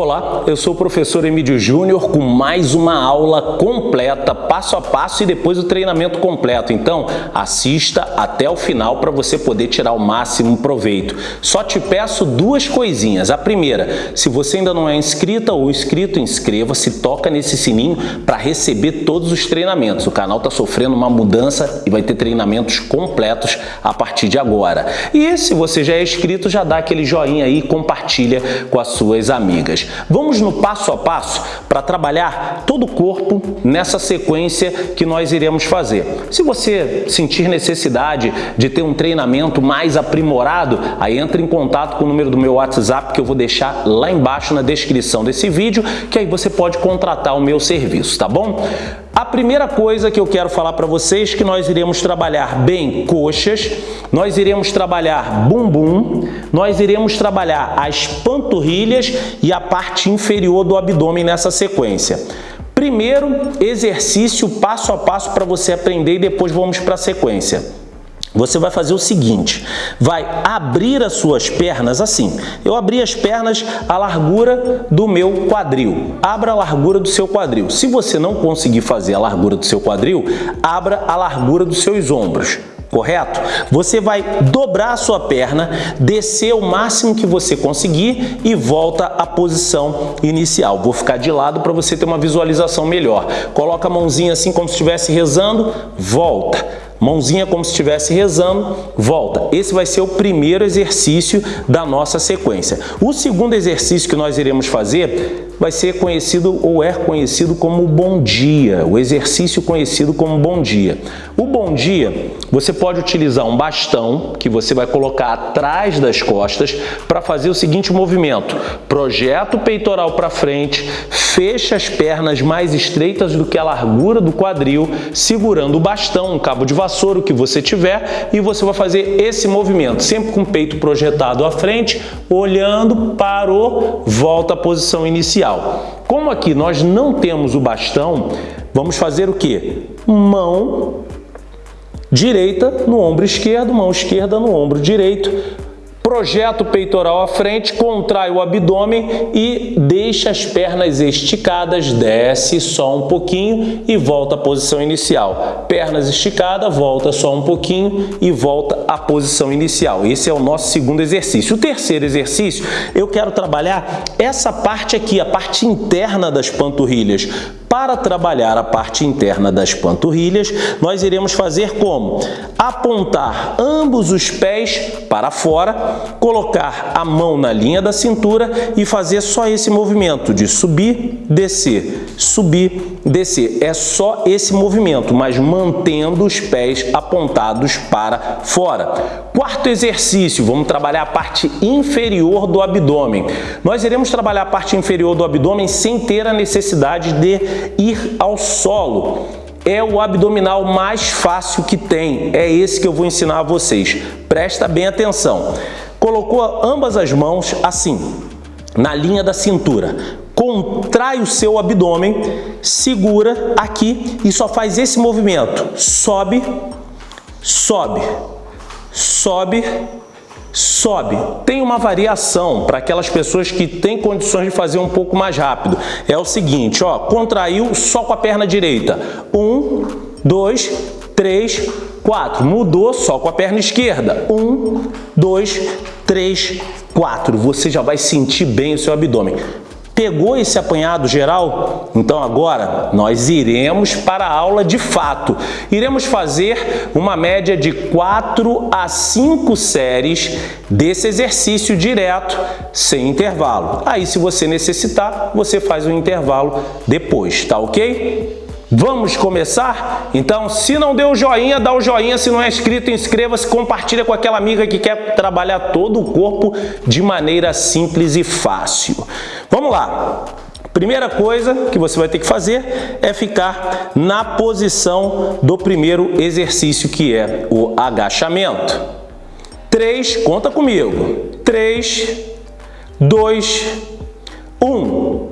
Olá, eu sou o professor Emílio Júnior com mais uma aula completa, passo a passo e depois o treinamento completo. Então, assista até o final para você poder tirar o máximo proveito. Só te peço duas coisinhas. A primeira, se você ainda não é inscrita ou inscrito, inscreva-se, toca nesse sininho para receber todos os treinamentos. O canal está sofrendo uma mudança e vai ter treinamentos completos a partir de agora. E se você já é inscrito, já dá aquele joinha aí e compartilha com as suas amigas. Vamos no passo a passo para trabalhar todo o corpo nessa sequência que nós iremos fazer. Se você sentir necessidade de ter um treinamento mais aprimorado, aí entre em contato com o número do meu WhatsApp que eu vou deixar lá embaixo na descrição desse vídeo, que aí você pode contratar o meu serviço, tá bom? A primeira coisa que eu quero falar para vocês é que nós iremos trabalhar bem coxas, nós iremos trabalhar bumbum, nós iremos trabalhar as panturrilhas e a parte inferior do abdômen nessa sequência. Primeiro exercício passo a passo para você aprender e depois vamos para a sequência. Você vai fazer o seguinte, vai abrir as suas pernas assim. Eu abri as pernas à largura do meu quadril. Abra a largura do seu quadril. Se você não conseguir fazer a largura do seu quadril, abra a largura dos seus ombros correto? Você vai dobrar a sua perna, descer o máximo que você conseguir e volta à posição inicial. Vou ficar de lado para você ter uma visualização melhor. Coloca a mãozinha assim como se estivesse rezando, volta Mãozinha como se estivesse rezando, volta. Esse vai ser o primeiro exercício da nossa sequência. O segundo exercício que nós iremos fazer vai ser conhecido ou é conhecido como bom dia, o exercício conhecido como bom dia. O bom dia, você pode utilizar um bastão que você vai colocar atrás das costas para fazer o seguinte movimento. Projeta o peitoral para frente, fecha as pernas mais estreitas do que a largura do quadril, segurando o bastão, um cabo de vassoura, o que você tiver, e você vai fazer esse movimento, sempre com o peito projetado à frente, olhando, parou, volta à posição inicial. Como aqui nós não temos o bastão, vamos fazer o que? Mão direita no ombro esquerdo, mão esquerda no ombro direito, Projeta o peitoral à frente, contrai o abdômen e deixa as pernas esticadas, desce só um pouquinho e volta à posição inicial. Pernas esticadas, volta só um pouquinho e volta à posição inicial. Esse é o nosso segundo exercício. O terceiro exercício, eu quero trabalhar essa parte aqui, a parte interna das panturrilhas. Para trabalhar a parte interna das panturrilhas, nós iremos fazer como? Apontar ambos os pés para fora, colocar a mão na linha da cintura e fazer só esse movimento de subir, descer, subir, descer. É só esse movimento, mas mantendo os pés apontados para fora. Quarto exercício, vamos trabalhar a parte inferior do abdômen. Nós iremos trabalhar a parte inferior do abdômen sem ter a necessidade de ir ao solo. É o abdominal mais fácil que tem, é esse que eu vou ensinar a vocês. Presta bem atenção. Colocou ambas as mãos assim, na linha da cintura. Contrai o seu abdômen, segura aqui e só faz esse movimento. Sobe, sobe, sobe, sobe. Tem uma variação para aquelas pessoas que têm condições de fazer um pouco mais rápido. É o seguinte, ó, contraiu só com a perna direita. Um, dois, três, quatro. Mudou só com a perna esquerda. Um, dois, três, quatro. Você já vai sentir bem o seu abdômen. Pegou esse apanhado geral? Então agora nós iremos para a aula de fato. Iremos fazer uma média de 4 a 5 séries desse exercício direto, sem intervalo. Aí se você necessitar, você faz um intervalo depois, tá ok? Vamos começar? Então, se não deu joinha, dá o joinha. Se não é inscrito, inscreva-se, compartilha com aquela amiga que quer trabalhar todo o corpo de maneira simples e fácil. Vamos lá. Primeira coisa que você vai ter que fazer é ficar na posição do primeiro exercício, que é o agachamento. Três, conta comigo. Três, dois, um.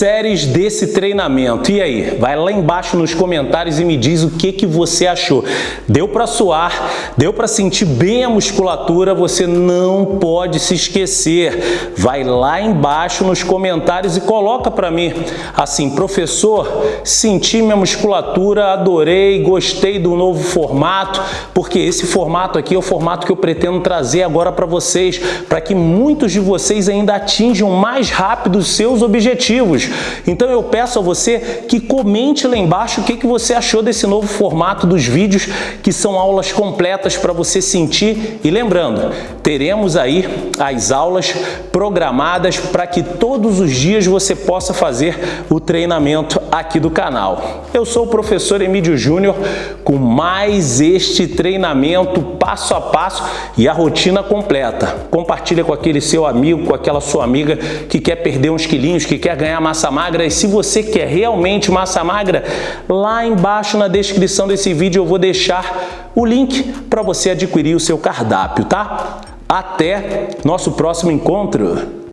Séries desse treinamento. E aí? Vai lá embaixo nos comentários e me diz o que, que você achou. Deu para suar? Deu para sentir bem a musculatura? Você não pode se esquecer. Vai lá embaixo nos comentários e coloca para mim assim, professor, senti minha musculatura, adorei, gostei do novo formato, porque esse formato aqui é o formato que eu pretendo trazer agora para vocês, para que muitos de vocês ainda atinjam mais rápido seus objetivos. Então eu peço a você que comente lá embaixo o que, que você achou desse novo formato dos vídeos, que são aulas completas para você sentir. E lembrando, teremos aí as aulas programadas para que todos os dias você possa fazer o treinamento aqui do canal. Eu sou o professor Emílio Júnior com mais este treinamento passo a passo e a rotina completa. Compartilha com aquele seu amigo, com aquela sua amiga que quer perder uns quilinhos, que quer ganhar massa magra. E se você quer realmente massa magra, lá embaixo na descrição desse vídeo eu vou deixar o link para você adquirir o seu cardápio, tá? Até nosso próximo encontro!